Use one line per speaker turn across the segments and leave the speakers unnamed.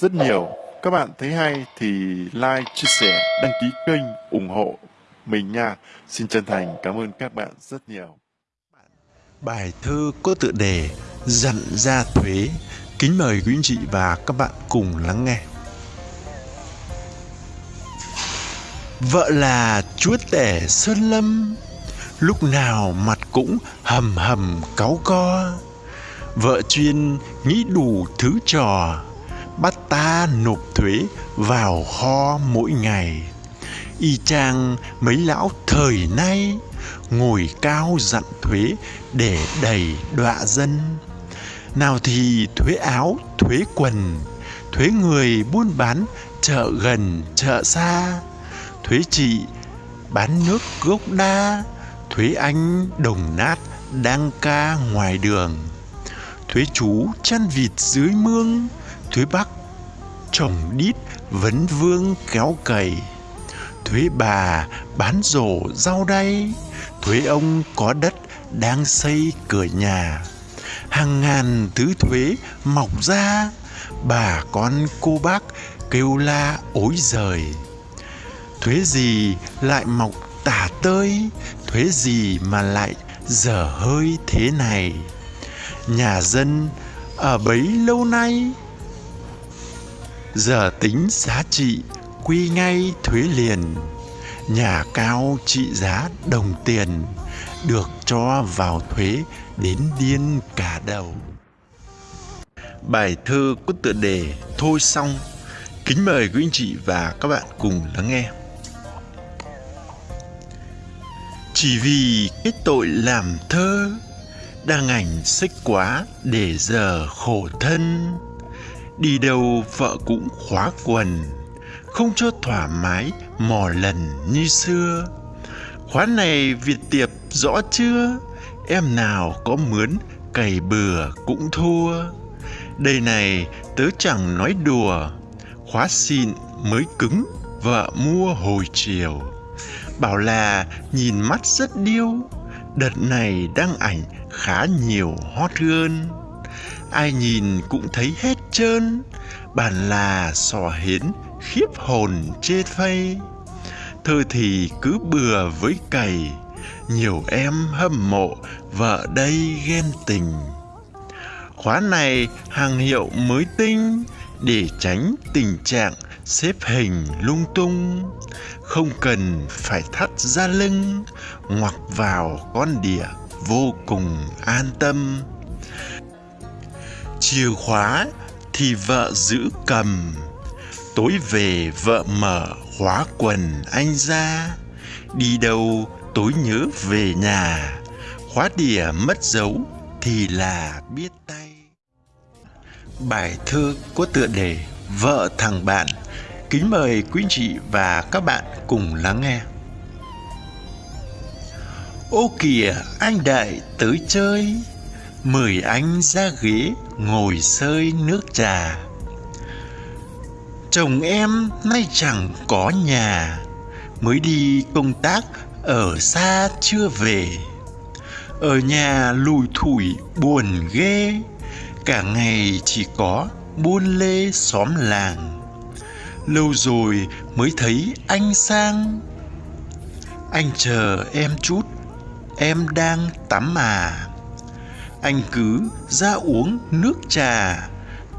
rất nhiều. Các bạn thấy hay thì like, chia sẻ, đăng ký kênh, ủng hộ mình nha. Xin chân thành cảm ơn các bạn rất nhiều.
Bài thơ có tựa đề Dặn ra thuế. Kính mời quý anh chị và các bạn cùng lắng nghe. Vợ là chúa tể Sơn Lâm, lúc nào mặt cũng hầm hầm cáu co. Vợ chuyên nghĩ đủ thứ trò, bắt ta nộp thuế vào kho mỗi ngày. Y chang mấy lão thời nay ngồi cao dặn thuế để đầy đọa dân. Nào thì thuế áo, thuế quần, thuế người buôn bán chợ gần, chợ xa, thuế chị bán nước gốc đa, thuế anh đồng nát đang ca ngoài đường, thuế chú chăn vịt dưới mương, thuế bắc chồng đít vấn vương kéo cày, thuế bà bán rổ rau đay, thuế ông có đất đang xây cửa nhà. Hàng ngàn thứ thuế mọc ra. Bà con cô bác kêu la ối giời. Thuế gì lại mọc tả tơi? Thuế gì mà lại dở hơi thế này? Nhà dân ở bấy lâu nay giờ tính giá trị, quy ngay thuế liền nhà cao trị giá đồng tiền, được cho vào thuế đến điên cả đầu. Bài thơ có tựa đề Thôi xong. Kính mời quý anh chị và các bạn cùng lắng nghe. Chỉ vì cái tội làm thơ, đang ảnh xích quá để giờ khổ thân đi đâu vợ cũng khóa quần, không cho thoải mái mò lần như xưa. Khóa này việt tiệp rõ chưa? Em nào có mướn, cày bừa cũng thua. Đây này, tớ chẳng nói đùa. Khóa xịn mới cứng, vợ mua hồi chiều. Bảo là nhìn mắt rất điêu, đợt này đăng ảnh khá nhiều hot hơn. Ai nhìn cũng thấy hết trơn bản là sò hến, khiếp hồn chê phây. Thơ thì cứ bừa với cày, nhiều em hâm mộ vợ đây ghen tình. Khóa này hàng hiệu mới tinh, để tránh tình trạng xếp hình lung tung. Không cần phải thắt ra lưng, ngoặc vào con đĩa vô cùng an tâm. Chìa khóa thì vợ giữ cầm. Tối về, vợ mở khóa quần anh ra. Đi đâu, tối nhớ về nhà. Khóa đỉa mất dấu thì là biết tay. Bài thơ có tựa đề vợ thằng bạn. Kính mời quý chị và các bạn cùng lắng nghe. Ô kìa, anh đại tới chơi mời anh ra ghế ngồi sơi nước trà. Chồng em nay chẳng có nhà, mới đi công tác ở xa chưa về. Ở nhà lùi thủi buồn ghê, cả ngày chỉ có buôn lê xóm làng. Lâu rồi mới thấy anh sang. Anh chờ em chút, em đang tắm à anh cứ ra uống nước trà.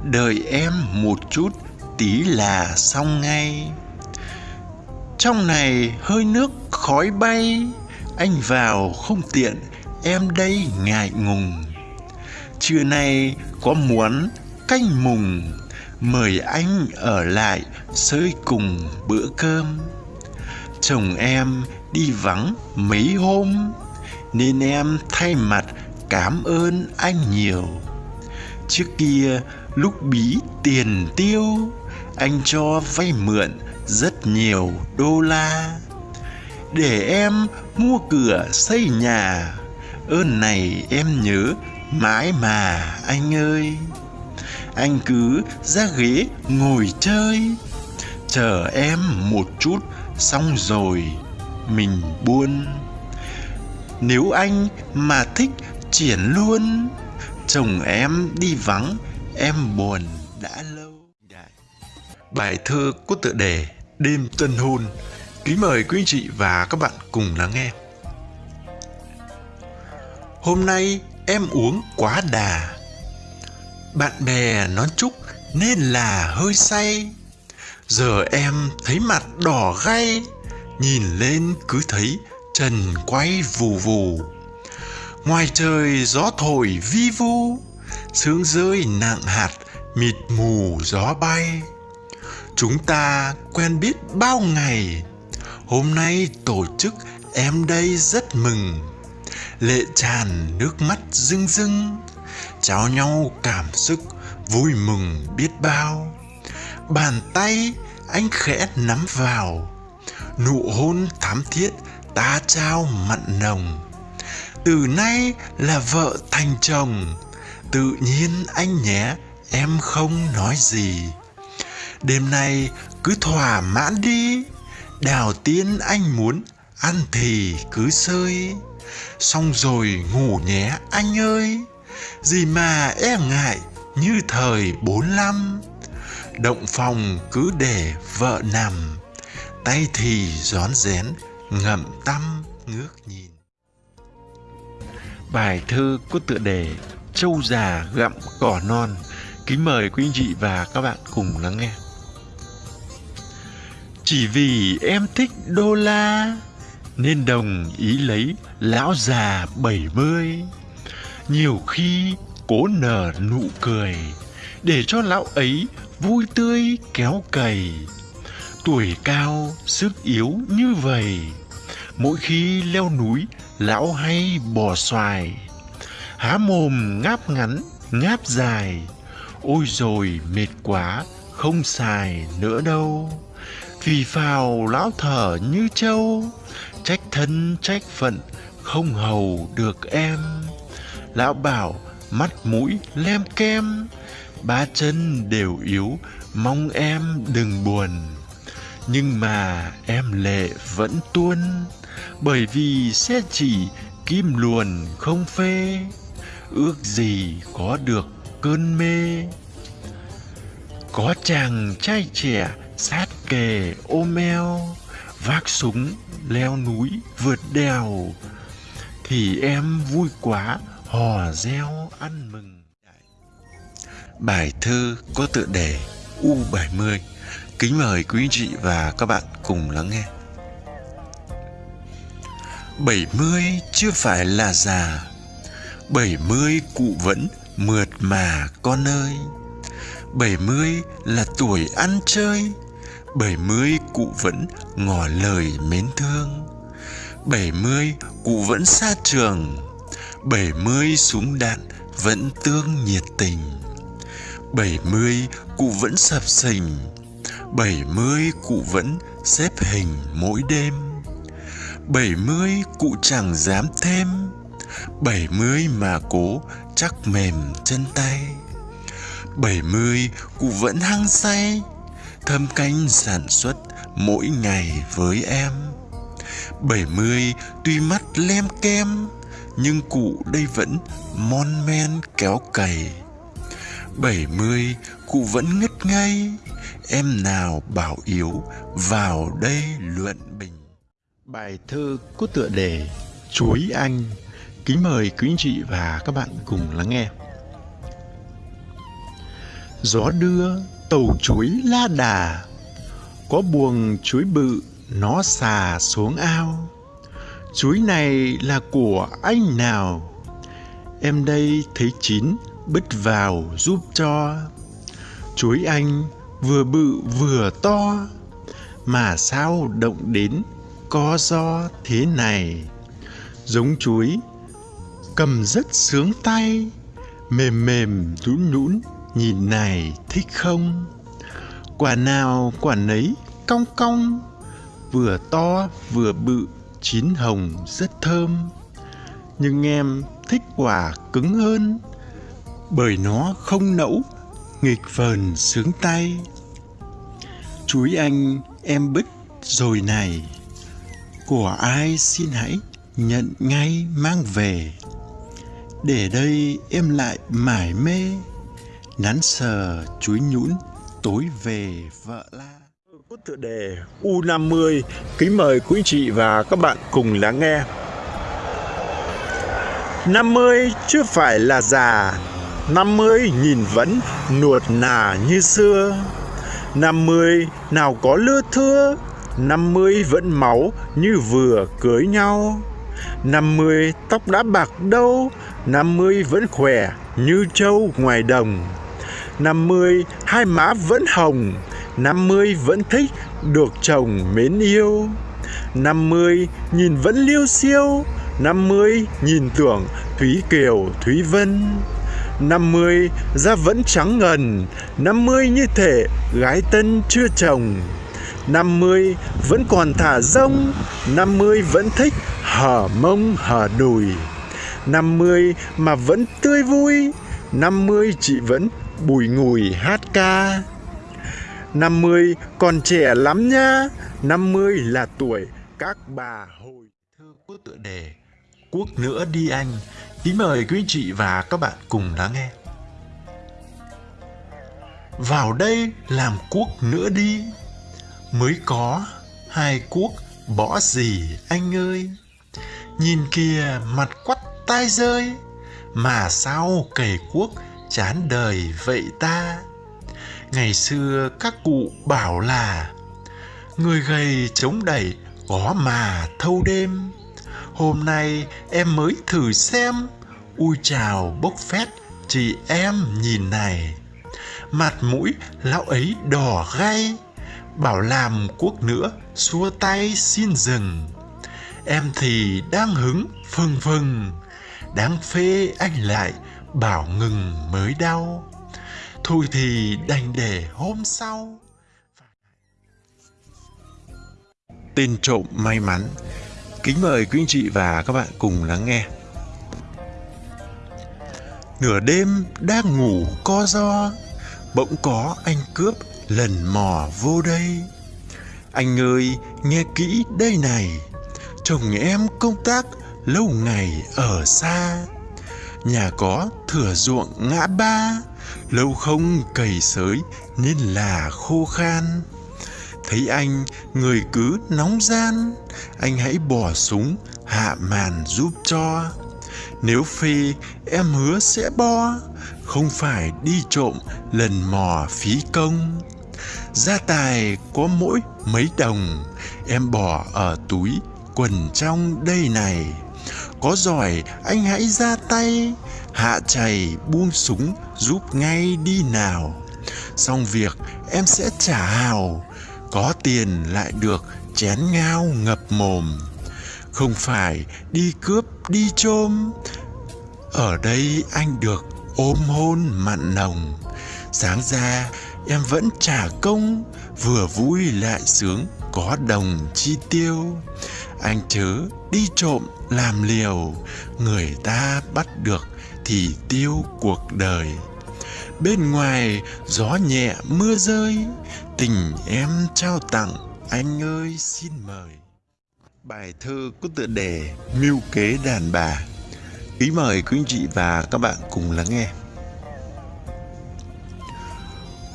Đợi em một chút, tí là xong ngay. Trong này hơi nước khói bay. Anh vào không tiện, em đây ngại ngùng. Trưa nay có muốn canh mùng. Mời anh ở lại sơi cùng bữa cơm. Chồng em đi vắng mấy hôm, nên em thay mặt cảm ơn anh nhiều. Trước kia, lúc bí tiền tiêu, anh cho vay mượn rất nhiều đô la. Để em mua cửa xây nhà, ơn này em nhớ mãi mà anh ơi. Anh cứ ra ghế ngồi chơi, chờ em một chút xong rồi mình buôn. Nếu anh mà thích triển luôn chồng em đi vắng em buồn đã lâu Bài thơ có tựa đề Đêm tân hôn. Kính mời quý anh chị và các bạn cùng lắng nghe. Hôm nay em uống quá đà. Bạn bè nói chúc nên là hơi say. Giờ em thấy mặt đỏ gay, nhìn lên cứ thấy trần quay vù vù. Ngoài trời gió thổi vi vu, sương rơi nặng hạt mịt mù gió bay. Chúng ta quen biết bao ngày hôm nay tổ chức em đây rất mừng. Lệ tràn nước mắt rưng rưng trao nhau cảm xúc vui mừng biết bao. Bàn tay anh khẽ nắm vào nụ hôn thắm thiết ta trao mặn nồng từ nay là vợ thành chồng. Tự nhiên anh nhé, em không nói gì. Đêm nay cứ thỏa mãn đi. Đào tiên anh muốn ăn thì cứ sơi. Xong rồi ngủ nhé anh ơi. Gì mà e ngại như thời bốn năm động phòng cứ để vợ nằm. Tay thì rón rén, ngậm tâm, ngước nhìn bài thơ có tựa đề Châu già gặm cỏ non. Kính mời quý anh chị và các bạn cùng lắng nghe. Chỉ vì em thích đô la, nên đồng ý lấy lão già bảy mươi. Nhiều khi cố nở nụ cười, để cho lão ấy vui tươi kéo cày. Tuổi cao, sức yếu như vậy mỗi khi leo núi lão hay bò xoài. Há mồm ngáp ngắn, ngáp dài. Ôi rồi mệt quá, không xài nữa đâu. Vì phào lão thở như trâu, trách thân, trách phận, không hầu được em. Lão bảo, mắt mũi lem kem, ba chân đều yếu, mong em đừng buồn. Nhưng mà em lệ vẫn tuôn bởi vì sẽ chỉ kim luồn không phê, ước gì có được cơn mê. Có chàng trai trẻ sát kề ôm eo vác súng leo núi vượt đèo, thì em vui quá hò reo ăn mừng. Bài thơ có tựa đề U70 kính mời quý chị và các bạn cùng lắng nghe. 70 chưa phải là già. 70 cụ vẫn mượt mà, con ơi. Bảy mươi là tuổi ăn chơi. Bảy mươi cụ vẫn ngỏ lời mến thương. Bảy mươi cụ vẫn xa trường. Bảy mươi súng đạn vẫn tương nhiệt tình. Bảy mươi cụ vẫn sập sình. Bảy mươi cụ vẫn xếp hình mỗi đêm bảy mươi cụ chẳng dám thêm. Bảy mươi mà cố chắc mềm chân tay. Bảy mươi cụ vẫn hăng say. Thâm canh sản xuất mỗi ngày với em. Bảy mươi tuy mắt lem kem, nhưng cụ đây vẫn mon men kéo cày. Bảy mươi cụ vẫn ngất ngây. Em nào bảo yếu vào đây luận bình bài thơ có tựa đề chuối anh. Kính mời quý anh chị và các bạn cùng lắng nghe. Gió đưa tàu chuối la đà. Có buồng chuối bự, nó xà xuống ao. Chuối này là của anh nào? Em đây thấy chín, bứt vào giúp cho. Chuối anh vừa bự vừa to. Mà sao động đến có do thế này. Giống chuối, cầm rất sướng tay, mềm mềm nhũn nhũn nhìn này thích không? Quả nào quả nấy cong cong, vừa to vừa bự, chín hồng rất thơm. Nhưng em thích quả cứng hơn, bởi nó không nẫu, nghịch vờn sướng tay. Chuối anh em bứt rồi này của ai xin hãy nhận ngay mang về. Để đây em lại mải mê nắn sờ chuối nhũn tối về vợ la.
Có tựa đề U50 kính mời quý chị và các bạn cùng lắng nghe. 50 chưa phải là già 50 nhìn vẫn nuột nà như xưa. 50 nào có lưa thưa 50 vẫn máu như vừa cưới nhau. 50 tóc đã bạc đâu. 50 vẫn khỏe như trâu ngoài đồng. 50 hai má vẫn hồng. 50 vẫn thích được chồng mến yêu. 50 nhìn vẫn liêu siêu 50 nhìn tưởng Thúy Kiều, Thúy Vân. 50 da vẫn trắng ngần. 50 như thể gái tân chưa chồng. 50 vẫn còn thả rông 50 vẫn thích hở mông, hở đùi. 50 mà vẫn tươi vui 50 chị vẫn bùi ngùi hát ca. 50 còn trẻ lắm nha 50 là tuổi các bà hồi
thơ có tựa đề Quốc nữa đi anh. Kính mời quý chị và các bạn cùng lắng nghe. Vào đây làm quốc nữa đi. Mới có hai quốc bỏ gì, anh ơi? Nhìn kìa, mặt quắt tai rơi, Mà sao cầy quốc chán đời vậy ta? Ngày xưa các cụ bảo là, Người gầy chống đẩy, có mà thâu đêm. Hôm nay em mới thử xem, Ui chào bốc phét, chị em nhìn này. Mặt mũi lão ấy đỏ gay Bảo làm quốc nữa, xua tay xin dừng. Em thì đang hứng, phừng phừng. Đáng phê anh lại, bảo ngừng mới đau. Thôi thì đành để hôm sau.
Tên trộm may mắn. Kính mời quý anh chị và các bạn cùng lắng nghe.
Nửa đêm đang ngủ co do Bỗng có anh cướp lần mò vô đây. Anh ơi, nghe kỹ đây này. Chồng em công tác lâu ngày ở xa. Nhà có thửa ruộng ngã ba. Lâu không cày sới nên là khô khan. Thấy anh, người cứ nóng gian. Anh hãy bỏ súng, hạ màn giúp cho. Nếu phê, em hứa sẽ bo. Không phải đi trộm lần mò phí công. Gia tài có mỗi mấy đồng, Em bỏ ở túi quần trong đây này. Có giỏi, anh hãy ra tay, Hạ chày buông súng giúp ngay đi nào. Xong việc, em sẽ trả hào, Có tiền lại được chén ngao ngập mồm. Không phải đi cướp, đi chôm, Ở đây anh được ôm hôn mặn nồng. Sáng ra em vẫn trả công, Vừa vui lại sướng, có đồng chi tiêu. Anh chớ đi trộm làm liều, Người ta bắt được thì tiêu cuộc đời. Bên ngoài gió nhẹ mưa rơi, tình em trao tặng, anh ơi xin mời. Bài thơ có tựa đề mưu kế đàn bà. Ý mời quý anh chị và các bạn cùng lắng nghe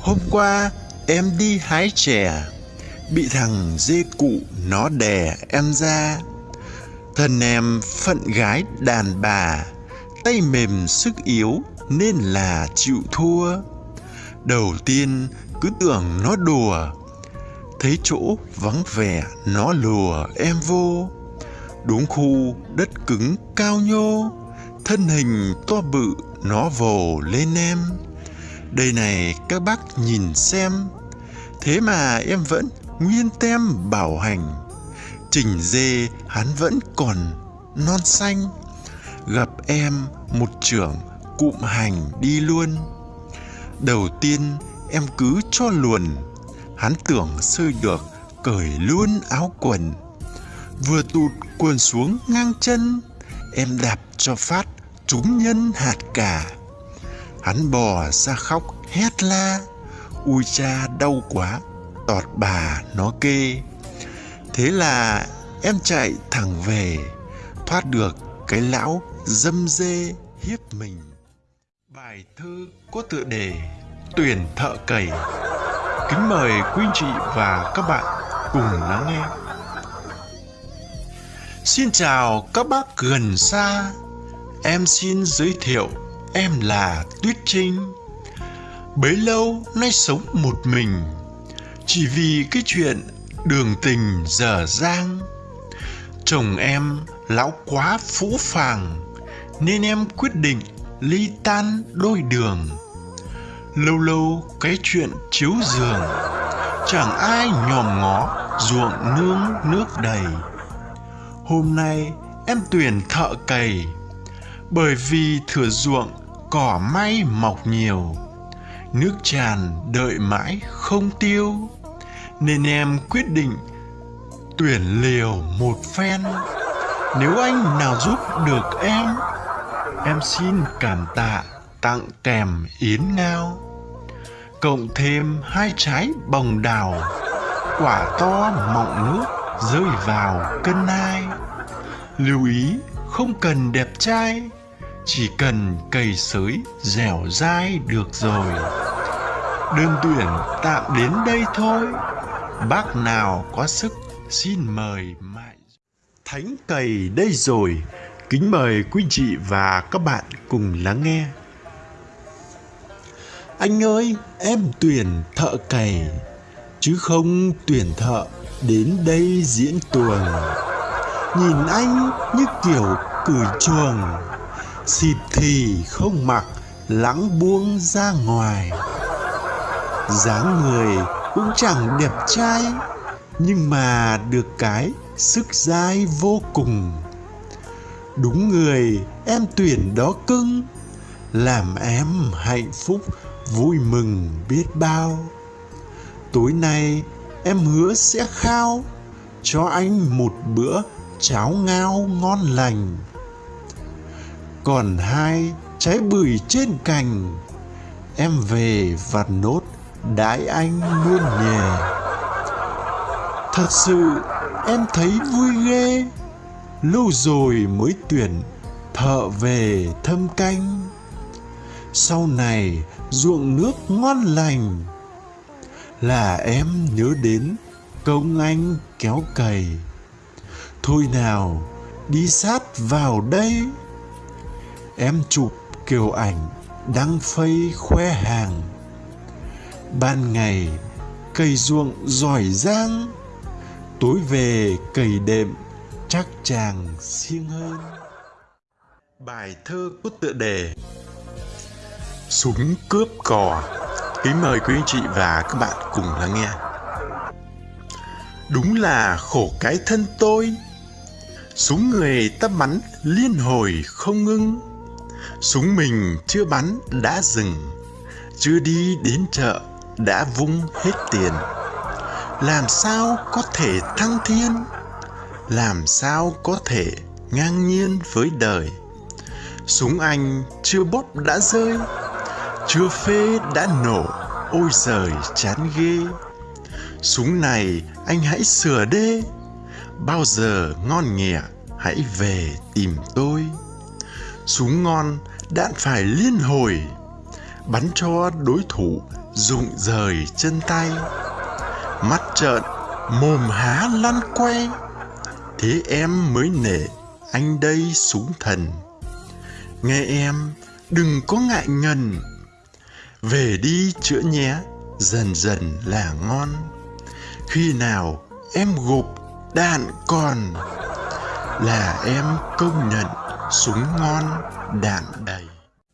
hôm qua, em đi hái chè. Bị thằng dê cụ nó đè em ra. Thân em phận gái đàn bà, tay mềm sức yếu nên là chịu thua. Đầu tiên cứ tưởng nó đùa, thấy chỗ vắng vẻ nó lùa em vô. Đúng khu đất cứng cao nhô, thân hình to bự nó vồ lên em đây này, các bác nhìn xem. Thế mà em vẫn nguyên tem bảo hành. Trình dê, hắn vẫn còn non xanh. Gặp em một trưởng cụm hành đi luôn. Đầu tiên, em cứ cho luồn. Hắn tưởng sơi được, cởi luôn áo quần. Vừa tụt quần xuống ngang chân, em đạp cho phát, trúng nhân hạt cả hắn bò ra khóc hét la. Ui cha đau quá. Tọt bà nó kê. Thế là em chạy thẳng về thoát được cái lão dâm dê hiếp mình. Bài thơ có tựa đề tuyển thợ cầy kính mời quý anh chị và các bạn cùng lắng nghe. Xin chào các bác gần xa, em xin giới thiệu em là Tuyết Trinh. Bấy lâu nay sống một mình, chỉ vì cái chuyện đường tình dở dang. Chồng em lão quá phũ phàng, nên em quyết định ly tan đôi đường lâu lâu cái chuyện chiếu giường chẳng ai nhòm ngó ruộng nương nước đầy hôm nay em tuyển thợ cày bởi vì thừa ruộng cỏ may mọc nhiều. Nước tràn đợi mãi không tiêu. Nên em quyết định tuyển liều một phen. Nếu anh nào giúp được em em xin cảm tạ tặng kèm yến ngao. Cộng thêm hai trái bồng đào, quả to mọng nước rơi vào cân nai. Lưu ý, không cần đẹp trai chỉ cần cầy sới dẻo dai được rồi. Đơn tuyển tạm đến đây thôi. Bác nào có sức xin mời mại
Thánh cầy đây rồi, kính mời quý chị và các bạn cùng lắng nghe. Anh ơi, em tuyển thợ cày, chứ không tuyển thợ đến đây diễn tuồng. Nhìn anh như kiểu cửi chuồng, xịt thì không mặc, lắng buông ra ngoài. dáng người cũng chẳng đẹp trai, nhưng mà được cái sức dai vô cùng. Đúng người em tuyển đó cưng, làm em hạnh phúc vui mừng biết bao tối nay em hứa sẽ khao cho anh một bữa cháo ngao ngon lành còn hai trái bưởi trên cành. Em về và nốt đãi anh luôn nhè thật sự em thấy vui ghê. Lâu rồi mới tuyển thợ về thâm canh. Sau này ruộng nước ngon lành. Là em nhớ đến công anh kéo cày. Thôi nào, đi sát vào đây em chụp kiểu ảnh đăng phây khoe hàng. Ban ngày cày ruộng giỏi giang. Tối về cày đệm chắc chàng siêng hơn. Bài thơ có tựa đề súng cướp cò. Kính mời quý anh chị và các bạn cùng lắng nghe. Đúng là khổ cái thân tôi. Súng người ta bắn liên hồi không ngưng súng mình chưa bắn đã dừng, chưa đi đến chợ đã vung hết tiền. Làm sao có thể thăng thiên? Làm sao có thể ngang nhiên với đời? Súng anh chưa bóp đã rơi, chưa phê đã nổ, ôi giời, chán ghê. Súng này anh hãy sửa đê bao giờ ngon nghẹ hãy về tìm tôi súng ngon đạn phải liên hồi. Bắn cho đối thủ rụng rời chân tay. Mắt trợn, mồm há lăn quay. Thế em mới nể anh đây súng thần. Nghe em, đừng có ngại ngần. Về đi chữa nhé, dần dần là ngon. Khi nào em gục đạn còn, là em công nhận súng ngon đạn đầy.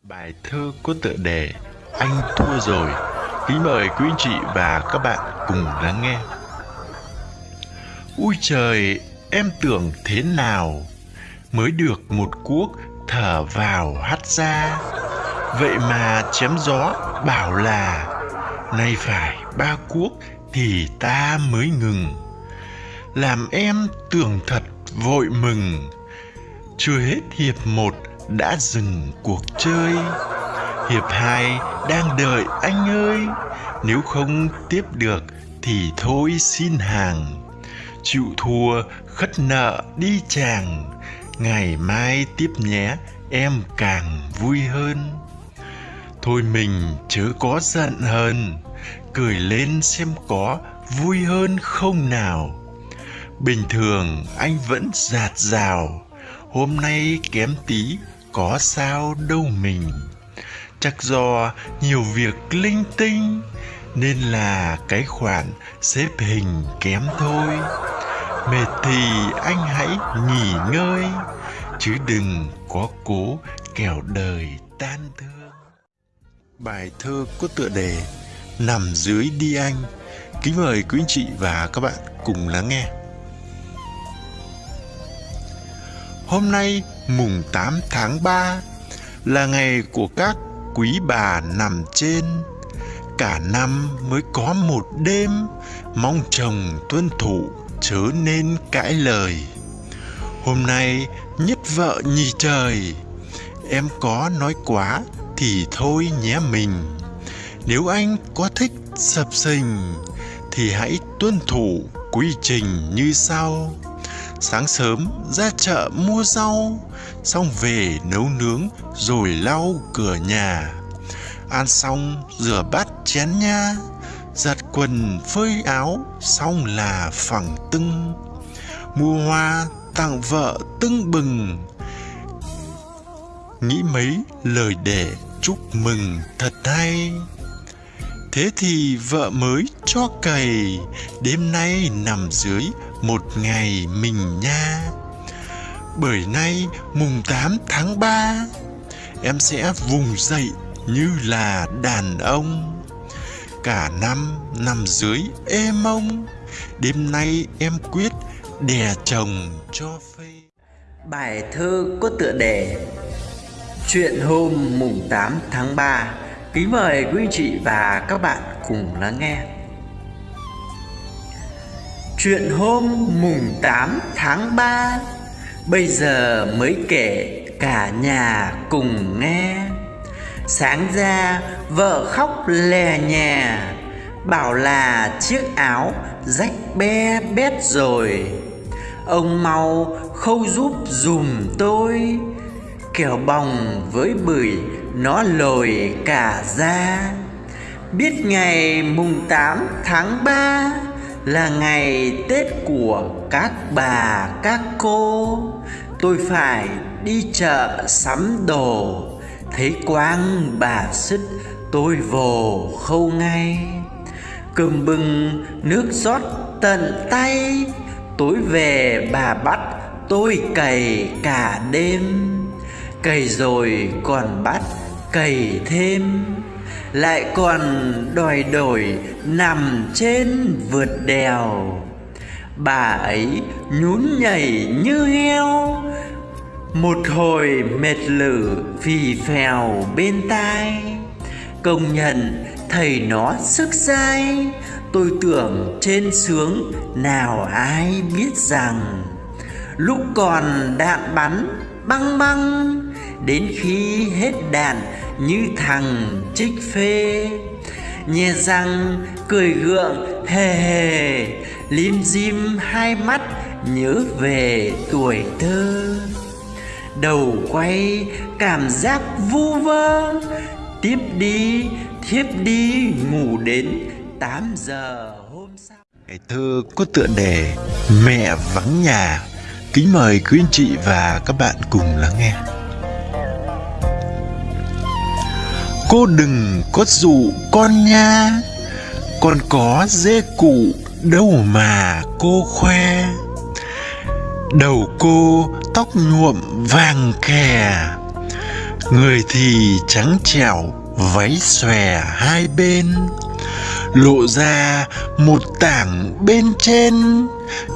Bài thơ có tựa đề anh thua rồi. Kính mời quý anh chị và các bạn cùng lắng nghe. Ui trời, em tưởng thế nào? Mới được một cuốc thở vào hắt ra. Vậy mà chém gió bảo là, nay phải ba cuốc thì ta mới ngừng. Làm em tưởng thật vội mừng chưa hết hiệp một đã dừng cuộc chơi. Hiệp hai đang đợi anh ơi. Nếu không tiếp được thì thôi xin hàng. Chịu thua, khất nợ, đi chàng. Ngày mai tiếp nhé, em càng vui hơn. Thôi mình chớ có giận hờn. Cười lên xem có vui hơn không nào. Bình thường anh vẫn giạt rào hôm nay kém tí, có sao đâu mình. Chắc do nhiều việc linh tinh, nên là cái khoản xếp hình kém thôi. Mệt thì anh hãy nghỉ ngơi, chứ đừng có cố kẻo đời tan thương. Bài thơ có tựa đề nằm dưới đi anh. Kính mời quý anh chị và các bạn cùng lắng nghe. Hôm nay, mùng 8 tháng 3 là ngày của các quý bà nằm trên. Cả năm mới có một đêm, mong chồng tuân thủ chớ nên cãi lời. Hôm nay, nhất vợ nhì trời, em có nói quá thì thôi nhé mình. Nếu anh có thích sập sình, thì hãy tuân thủ quy trình như sau sáng sớm, ra chợ mua rau, xong về nấu nướng rồi lau cửa nhà. Ăn xong, rửa bát chén nha. Giặt quần, phơi áo, xong là phẳng tưng. Mua hoa, tặng vợ tưng bừng. Nghĩ mấy lời để chúc mừng thật hay. Thế thì vợ mới cho cày, đêm nay nằm dưới một ngày mình nha. Bởi nay mùng 8 tháng 3 em sẽ vùng dậy như là đàn ông. Cả năm nằm dưới êm mông, đêm nay em quyết đè chồng cho phê.
Bài thơ có tựa đề Chuyện hôm mùng 8 tháng 3 Kính mời quý anh chị và các bạn cùng lắng nghe. Chuyện hôm mùng 8 tháng 3 Bây giờ mới kể cả nhà cùng nghe. Sáng ra, vợ khóc lè nhà Bảo là chiếc áo rách be bét rồi. Ông mau khâu giúp dùm tôi, Kẻo bòng với bưởi nó lồi cả ra Biết ngày mùng 8 tháng 3 là ngày Tết của các bà, các cô. Tôi phải đi chợ sắm đồ. Thấy quang bà xích, tôi vồ khâu ngay. Cơm bưng, nước rót tận tay. Tối về bà bắt, tôi cày cả đêm. Cày rồi còn bắt cày thêm. Lại còn đòi đổi nằm trên vượt đèo. Bà ấy nhún nhảy như heo, Một hồi mệt lử phì phèo bên tai. Công nhận thầy nó sức dai, Tôi tưởng trên sướng nào ai biết rằng, Lúc còn đạn bắn băng băng Đến khi hết đạn như thằng trích phê. Nhè răng, cười gượng, hề hề, Lim dim hai mắt, nhớ về tuổi thơ. Đầu quay, cảm giác vu vơ, Tiếp đi, thiếp đi, ngủ đến 8 giờ hôm sau.
Ngày thơ có tựa đề Mẹ vắng nhà. Kính mời quý anh chị và các bạn cùng lắng nghe. Cô đừng có dụ con nha. Con có dê cụ, đâu mà cô khoe. Đầu cô tóc nhuộm vàng kè, Người thì trắng trẻo, váy xòe hai bên. Lộ ra một tảng bên trên,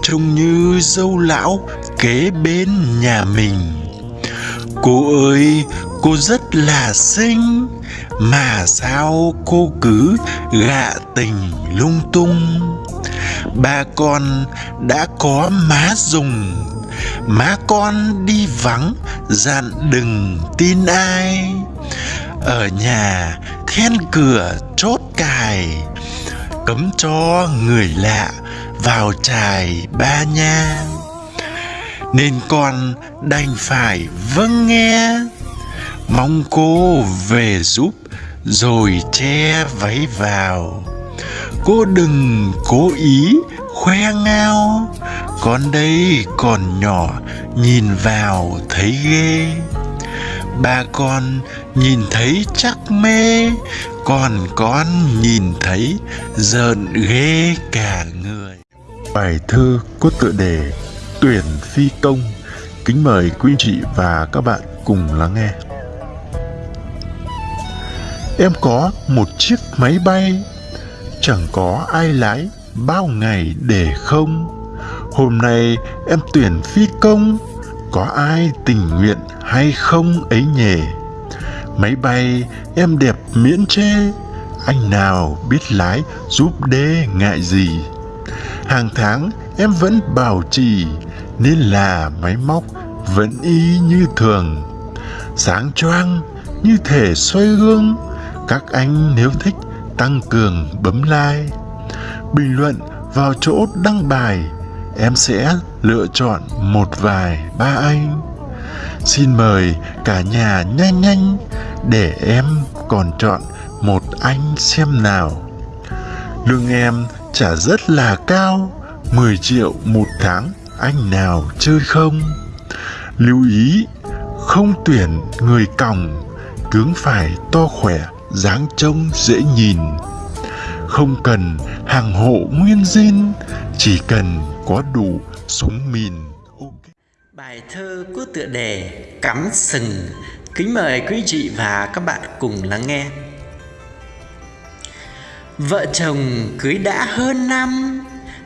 trông như dâu lão kế bên nhà mình. Cô ơi, cô rất là xinh mà sao cô cứ gạ tình lung tung? Ba con đã có má dùng, má con đi vắng dặn đừng tin ai. Ở nhà then cửa chốt cài, cấm cho người lạ vào trài ba nha. Nên con đành phải vâng nghe. Mong cô về giúp rồi che váy vào. Cô đừng cố ý khoe ngao. Con đây còn nhỏ, Nhìn vào thấy ghê. Ba con nhìn thấy chắc mê, Còn con nhìn thấy giận ghê cả người.
Bài thơ có tựa đề Tuyển phi công. Kính mời quý chị và các bạn cùng lắng nghe. Em có một chiếc máy bay. Chẳng có ai lái bao ngày để không. Hôm nay em tuyển phi công. Có ai tình nguyện hay không ấy nhỉ? Máy bay em đẹp miễn chê. Anh nào biết lái giúp đê ngại gì? Hàng tháng em vẫn bảo trì, Nên là máy móc vẫn y như thường. Sáng choang như thể xoay gương các anh nếu thích tăng cường bấm like. Bình luận vào chỗ đăng bài, Em sẽ lựa chọn một vài ba anh. Xin mời cả nhà nhanh nhanh Để em còn chọn một anh xem nào. Lương em trả rất là cao 10 triệu một tháng, anh nào chơi không? Lưu ý, không tuyển người còng, Tướng phải to khỏe dáng trông dễ nhìn. Không cần hàng hộ nguyên zin Chỉ cần có đủ súng mìn.
Bài thơ có tựa đề Cắm sừng. Kính mời quý chị và các bạn cùng lắng nghe. Vợ chồng cưới đã hơn năm,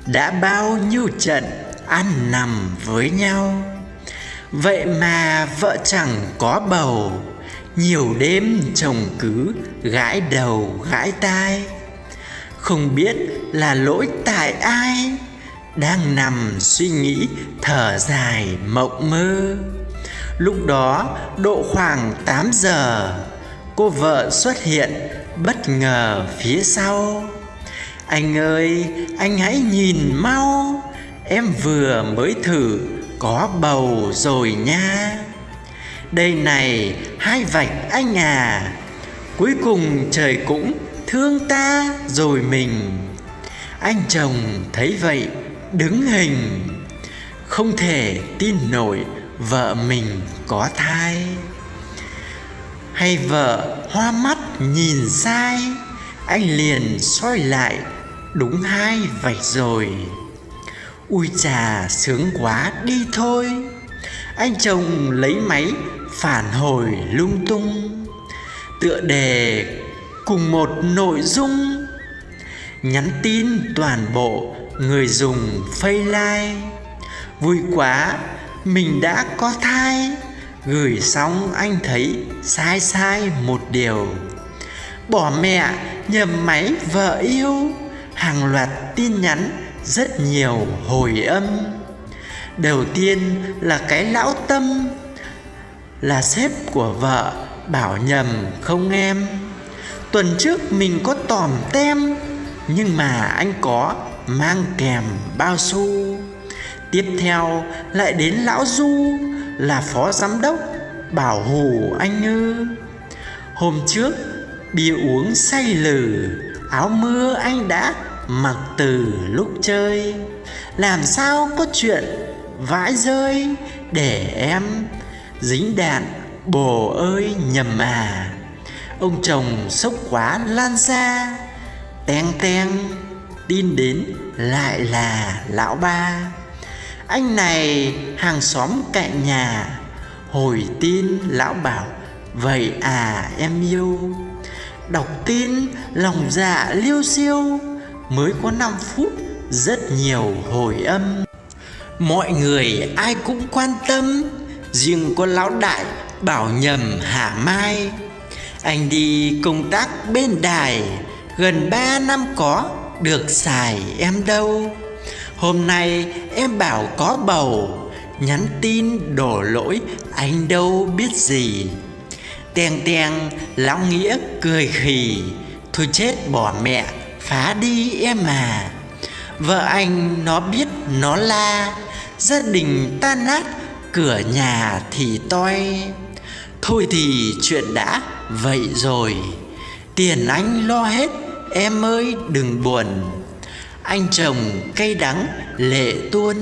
Đã bao nhiêu trận ăn nằm với nhau. Vậy mà vợ chẳng có bầu nhiều đêm chồng cứ, gãi đầu, gãi tai. Không biết là lỗi tại ai, Đang nằm suy nghĩ thở dài mộng mơ. Lúc đó, độ khoảng 8 giờ, Cô vợ xuất hiện bất ngờ phía sau. Anh ơi, anh hãy nhìn mau, Em vừa mới thử có bầu rồi nha. Đây này, hai vạch anh à. Cuối cùng trời cũng thương ta rồi mình. Anh chồng thấy vậy, đứng hình. Không thể tin nổi vợ mình có thai. Hay vợ hoa mắt nhìn sai, Anh liền soi lại đúng hai vạch rồi. Ui chà, sướng quá, đi thôi. Anh chồng lấy máy phản hồi lung tung, Tựa đề cùng một nội dung, Nhắn tin toàn bộ người dùng like Vui quá, mình đã có thai, Gửi xong anh thấy sai sai một điều. Bỏ mẹ nhầm máy vợ yêu, Hàng loạt tin nhắn, rất nhiều hồi âm. Đầu tiên là cái lão tâm là sếp của vợ, bảo nhầm, không em, tuần trước mình có tòm tem, nhưng mà anh có mang kèm bao xu. Tiếp theo lại đến lão du, là phó giám đốc, bảo hù anh ư hôm trước bia uống say lử áo mưa anh đã mặc từ lúc chơi. Làm sao có chuyện vãi rơi để em dính đạn, bồ ơi, nhầm à. Ông chồng sốc quá lan ra teng teng, tin đến lại là lão ba. Anh này hàng xóm cạnh nhà, hồi tin lão bảo, vậy à em yêu. Đọc tin, lòng dạ liêu siêu mới có 5 phút, rất nhiều hồi âm. Mọi người ai cũng quan tâm riêng có lão đại bảo nhầm hả mai. Anh đi công tác bên đài, gần ba năm có, được xài em đâu. Hôm nay em bảo có bầu, nhắn tin đổ lỗi, anh đâu biết gì. Teng teng, lão nghĩa cười khì, thôi chết bỏ mẹ, phá đi em à. Vợ anh nó biết nó la, Gia đình tan nát Cửa nhà thì toi. Thôi thì chuyện đã vậy rồi. Tiền anh lo hết, em ơi, đừng buồn. Anh chồng cây đắng lệ tuôn.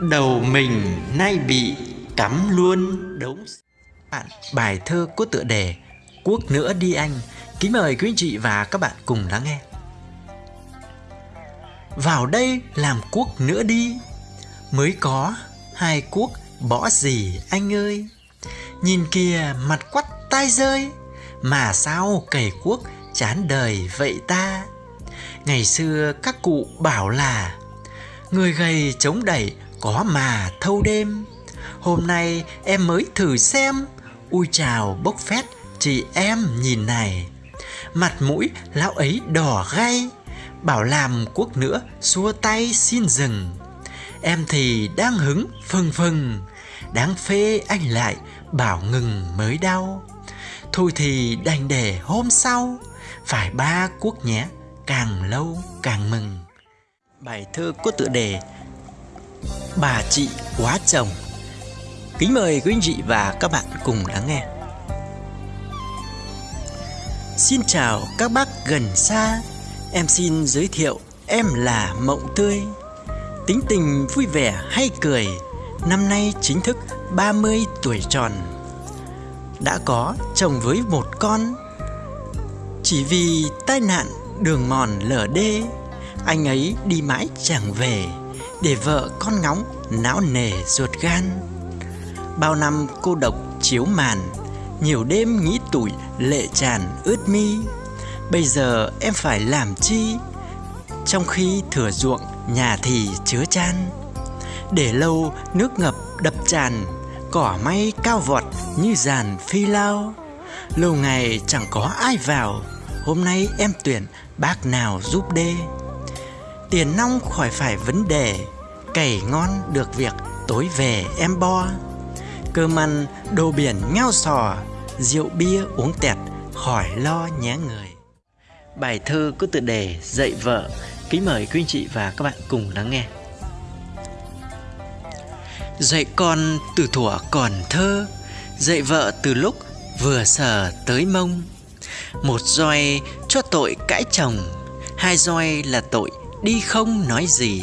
Đầu mình nay bị cắm luôn. Đống bạn, bài thơ có tựa đề quốc nữa đi anh. Kính mời quý anh chị và các bạn cùng lắng nghe. Vào đây làm quốc nữa đi mới có. Hai quốc bỏ gì, anh ơi? Nhìn kìa, mặt quắt tai rơi. Mà sao cày quốc chán đời vậy ta? Ngày xưa các cụ bảo là, người gầy chống đẩy có mà thâu đêm. Hôm nay em mới thử xem. Ui chào, bốc phét, chị em nhìn này. Mặt mũi lão ấy đỏ gay bảo làm quốc nữa xua tay xin dừng em thì đang hứng phừng phừng đáng phê anh lại bảo ngừng mới đau. Thôi thì đành để hôm sau, phải ba quốc nhé, càng lâu càng mừng. Bài thơ có tựa đề bà chị quá chồng. Kính mời quý anh chị và các bạn cùng lắng nghe. Xin chào các bác gần xa, em xin giới thiệu em là mộng tươi tính tình vui vẻ hay cười, năm nay chính thức 30 tuổi tròn. Đã có chồng với một con. Chỉ vì tai nạn đường mòn lở đê, anh ấy đi mãi chẳng về để vợ con ngóng não nề ruột gan. Bao năm cô độc chiếu màn, nhiều đêm nghĩ tủi lệ tràn ướt mi. Bây giờ em phải làm chi? Trong khi thừa ruộng nhà thì chứa chan. Để lâu, nước ngập, đập tràn. Cỏ may cao vọt như dàn phi lao. Lâu ngày chẳng có ai vào. Hôm nay em tuyển bác nào giúp đê? Tiền nong khỏi phải vấn đề. Cày ngon được việc tối về em bo. Cơm ăn, đồ biển ngao sò. Rượu bia uống tẹt, khỏi lo nhé người. Bài thơ có tựa đề dạy vợ kính mời quý anh chị và các bạn cùng lắng nghe. Dạy con từ thuở còn thơ, dạy vợ từ lúc vừa sờ tới mông. Một roi cho tội cãi chồng, hai roi là tội đi không nói gì.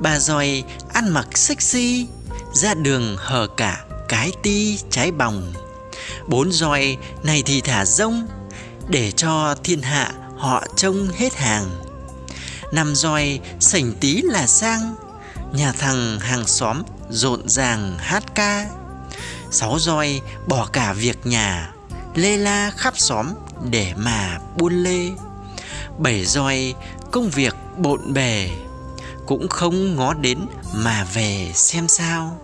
Ba roi ăn mặc sexy, ra đường hờ cả cái ti trái bòng. Bốn roi này thì thả rông, để cho thiên hạ họ trông hết hàng năm roi sảnh tí là sang. Nhà thằng hàng xóm rộn ràng hát ca. Sáu roi bỏ cả việc nhà, lê la khắp xóm để mà buôn lê. Bảy roi công việc bộn bề, cũng không ngó đến mà về xem sao.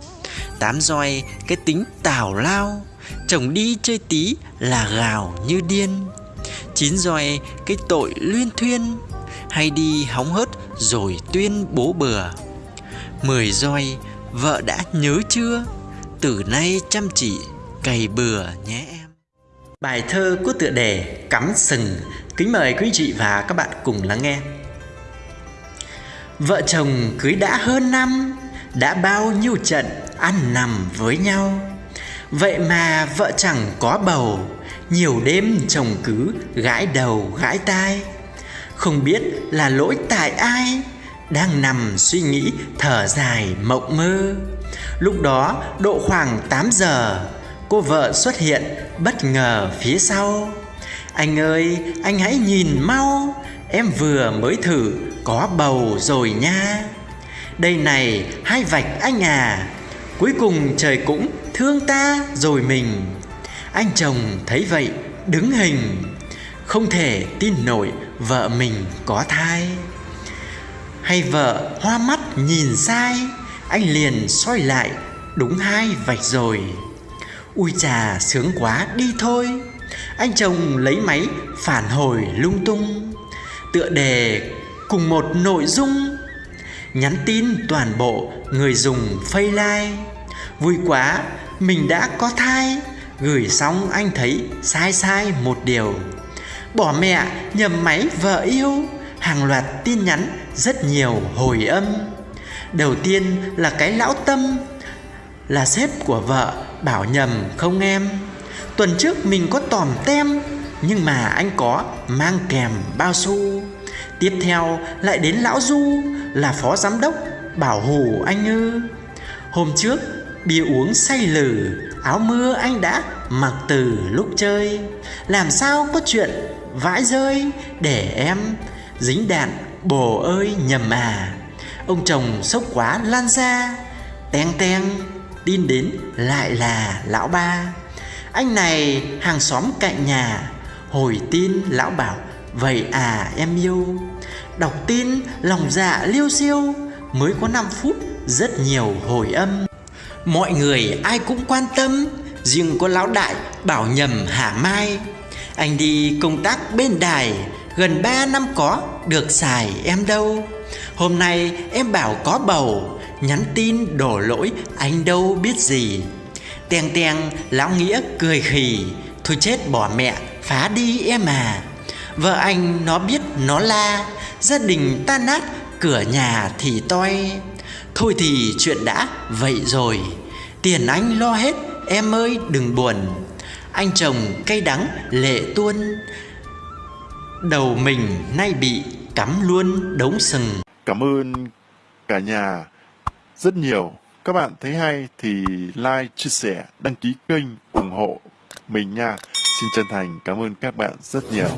Tám roi cái tính tào lao, chồng đi chơi tí là gào như điên. Chín roi cái tội luyên thuyên hay đi hóng hớt rồi tuyên bố bừa. Mười roi, vợ đã nhớ chưa? Từ nay chăm chỉ, cày bừa nhé em. Bài thơ có tựa đề cắm sừng. Kính mời quý chị và các bạn cùng lắng nghe. Vợ chồng cưới đã hơn năm, đã bao nhiêu trận ăn nằm với nhau. Vậy mà vợ chẳng có bầu, nhiều đêm chồng cứ gãi đầu gãi tai không biết là lỗi tại ai, đang nằm suy nghĩ thở dài mộng mơ. Lúc đó, độ khoảng 8 giờ, cô vợ xuất hiện bất ngờ phía sau. Anh ơi, anh hãy nhìn mau, em vừa mới thử có bầu rồi nha. Đây này, hai vạch anh à cuối cùng trời cũng thương ta rồi mình. Anh chồng thấy vậy, đứng hình, không thể tin nổi vợ mình có thai. Hay vợ hoa mắt nhìn sai, anh liền soi lại, đúng hai vạch rồi. Ui chà, sướng quá, đi thôi. Anh chồng lấy máy phản hồi lung tung, tựa đề cùng một nội dung. Nhắn tin toàn bộ người dùng like vui quá, mình đã có thai. Gửi xong anh thấy sai sai một điều bỏ mẹ, nhầm máy, vợ yêu. Hàng loạt tin nhắn, rất nhiều hồi âm. Đầu tiên là cái lão tâm, là sếp của vợ, bảo nhầm, không em, tuần trước mình có tòm tem, Nhưng mà anh có mang kèm bao xu. Tiếp theo lại đến lão Du, Là phó giám đốc, bảo hù anh ư Hôm trước bia uống say lử, Áo mưa anh đã mặc từ lúc chơi. Làm sao có chuyện vãi rơi Để em dính đạn bồ ơi nhầm à. Ông chồng sốc quá lan ra Teng teng, Tin đến lại là lão ba. Anh này hàng xóm cạnh nhà, Hồi tin lão bảo, Vậy à em yêu? Đọc tin, lòng dạ liêu siêu Mới có 5 phút Rất nhiều hồi âm. Mọi người ai cũng quan tâm, Riêng có lão đại bảo nhầm hả mai. Anh đi công tác bên đài, Gần 3 năm có, được xài em đâu. Hôm nay em bảo có bầu, Nhắn tin đổ lỗi, anh đâu biết gì. Teng teng, lão nghĩa cười khì, Thôi chết bỏ mẹ, phá đi em à. Vợ anh nó biết nó la, Gia đình tan nát, cửa nhà thì toi. Thôi thì chuyện đã vậy rồi, Tiền anh lo hết, em ơi, đừng buồn. Anh chồng cay đắng lệ tuôn Đầu mình nay bị cắm luôn đống sừng
Cảm ơn cả nhà rất nhiều. Các bạn thấy hay thì like, chia sẻ, đăng ký kênh, ủng hộ mình nha. Xin chân thành cảm ơn các bạn rất nhiều.